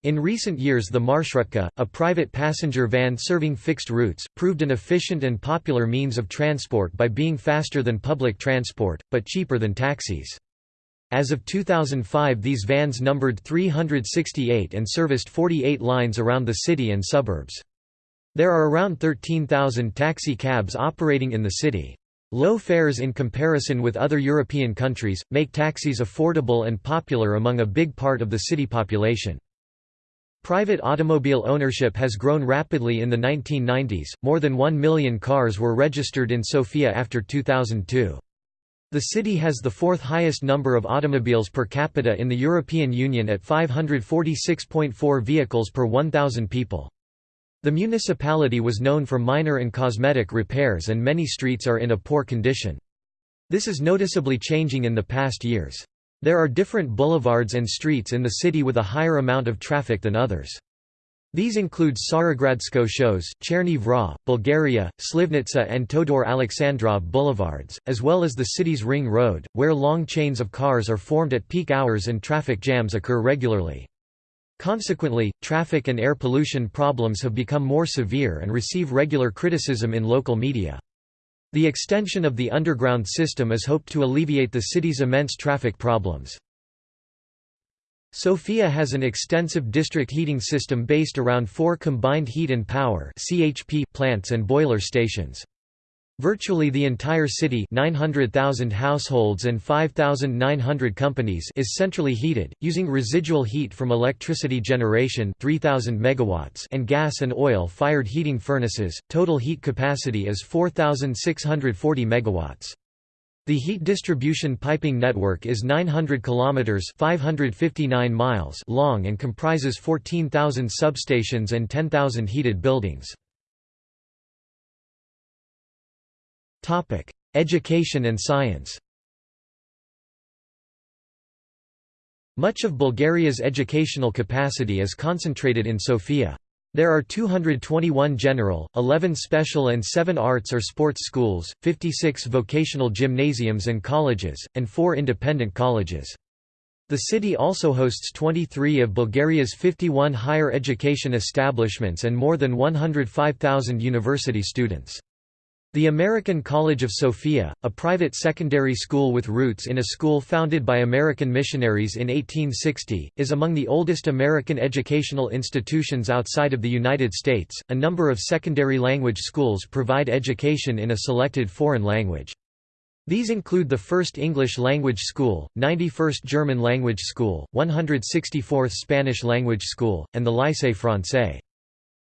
In recent years the Marshrutka, a private passenger van serving fixed routes, proved an efficient and popular means of transport by being faster than public transport, but cheaper than taxis. As of 2005 these vans numbered 368 and serviced 48 lines around the city and suburbs. There are around 13,000 taxi cabs operating in the city. Low fares in comparison with other European countries, make taxis affordable and popular among a big part of the city population. Private automobile ownership has grown rapidly in the 1990s, more than 1 million cars were registered in Sofia after 2002. The city has the fourth highest number of automobiles per capita in the European Union at 546.4 vehicles per 1,000 people. The municipality was known for minor and cosmetic repairs and many streets are in a poor condition. This is noticeably changing in the past years. There are different boulevards and streets in the city with a higher amount of traffic than others. These include Tsarigradsko shose, Cherni Vrah, Bulgaria, Slivnitsa and Todor Alexandrov boulevards, as well as the city's Ring Road, where long chains of cars are formed at peak hours and traffic jams occur regularly. Consequently, traffic and air pollution problems have become more severe and receive regular criticism in local media. The extension of the underground system is hoped to alleviate the city's immense traffic problems. Sofia has an extensive district heating system based around four combined heat and power plants and boiler stations. Virtually the entire city 900,000 households and 5,900 companies is centrally heated, using residual heat from electricity generation 3,000 megawatts and gas and oil-fired heating furnaces. Total heat capacity is 4,640 megawatts. The heat distribution piping network is 900 kilometers (559 miles) long and comprises 14,000 substations and 10,000 heated buildings. Topic: Education and science. Much of Bulgaria's educational capacity is concentrated in Sofia. There are 221 general, 11 special and 7 arts or sports schools, 56 vocational gymnasiums and colleges, and 4 independent colleges. The city also hosts 23 of Bulgaria's 51 higher education establishments and more than 105,000 university students. The American College of Sofia, a private secondary school with roots in a school founded by American missionaries in 1860, is among the oldest American educational institutions outside of the United States. A number of secondary language schools provide education in a selected foreign language. These include the First English Language School, 91st German Language School, 164th Spanish Language School, and the Lycée Français.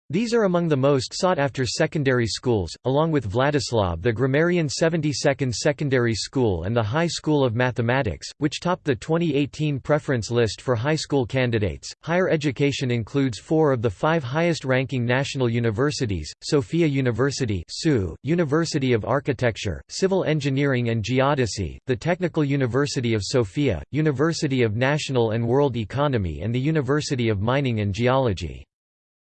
These are among the most sought-after secondary schools, along with Vladislav the Grammarian 72nd Secondary School and the High School of Mathematics, which topped the 2018 preference list for high school candidates. Higher education includes four of the five highest-ranking national universities: Sofia University, SU, University of Architecture, Civil Engineering and Geodesy, the Technical University of Sofia, University of National and World Economy, and the University of Mining and Geology.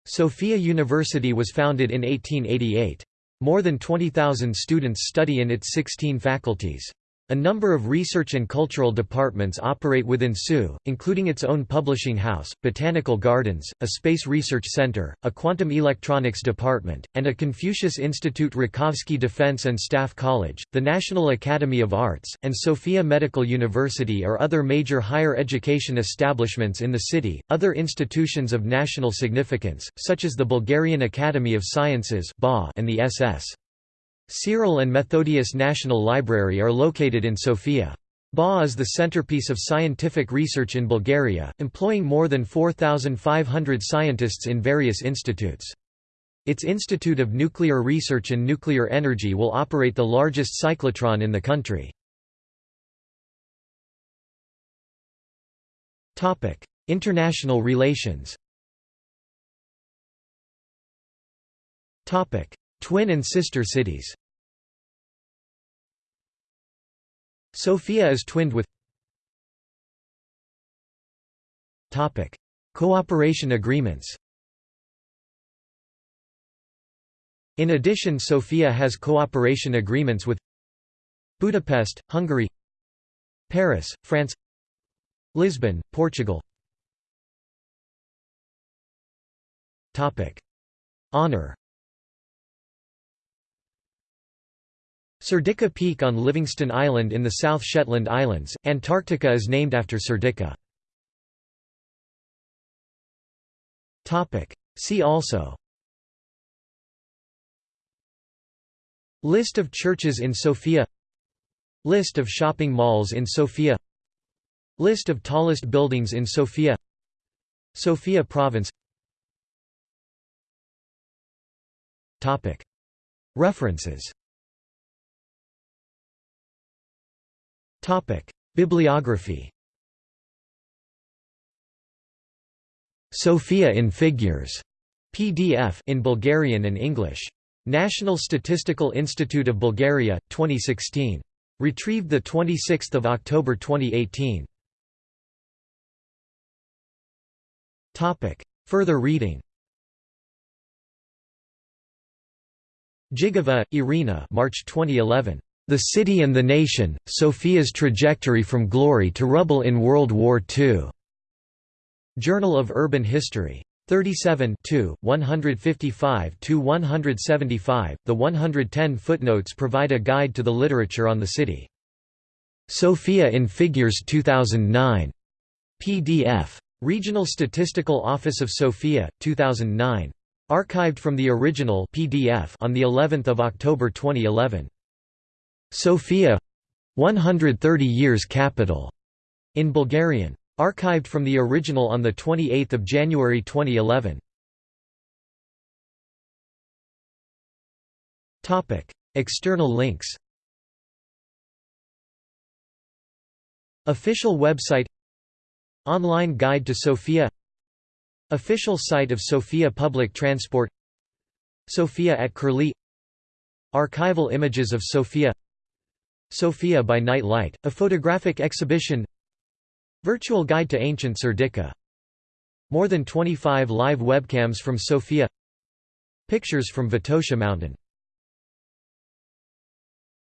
Sofia University was founded in 1888. More than 20,000 students study in its 16 faculties. A number of research and cultural departments operate within SU, including its own publishing house, botanical gardens, a space research center, a quantum electronics department, and a Confucius Institute Rakovsky Defense and Staff College, the National Academy of Arts, and Sofia Medical University are other major higher education establishments in the city. Other institutions of national significance, such as the Bulgarian Academy of Sciences and the SS. Cyril and Methodius National Library are located in Sofia. BA is the centerpiece of scientific research in Bulgaria, employing more than 4,500 scientists in various institutes. Its Institute of Nuclear Research and Nuclear Energy will operate the largest cyclotron in the country. International relations Twin and sister cities. Sofia is twinned with Cooperation agreements In addition Sofia has cooperation agreements with Budapest, Hungary Paris, France Lisbon, Portugal. Honour Serdica Peak on Livingston Island in the South Shetland Islands, Antarctica is named after Serdica. See also List of churches in Sofia List of shopping malls in Sofia List of tallest buildings in Sofia Sofia Province References Bibliography Sofia in Figures PDF in Bulgarian and English. National Statistical Institute of Bulgaria, 2016. Retrieved 26 October 2018. Further reading Gigova, Irina March 2011. The City and the Nation, Sofia's Trajectory from Glory to Rubble in World War II. Journal of Urban History. 37 155–175, the 110 footnotes provide a guide to the literature on the city. Sofia in Figures 2009. PDF. Regional Statistical Office of Sofia, 2009. Archived from the original PDF on the 11th of October 2011. Sofia 130 years capital in Bulgarian. Archived from the original on 28 January 2011. topic External links. Official website. Online Guide to Sofia. Official site of Sofia Public Transport. Sofia at Curlie. Archival images of Sofia Sofia by Night Light, a photographic exhibition. Virtual Guide to Ancient Serdica More than 25 live webcams from Sofia Pictures from Vitosha Mountain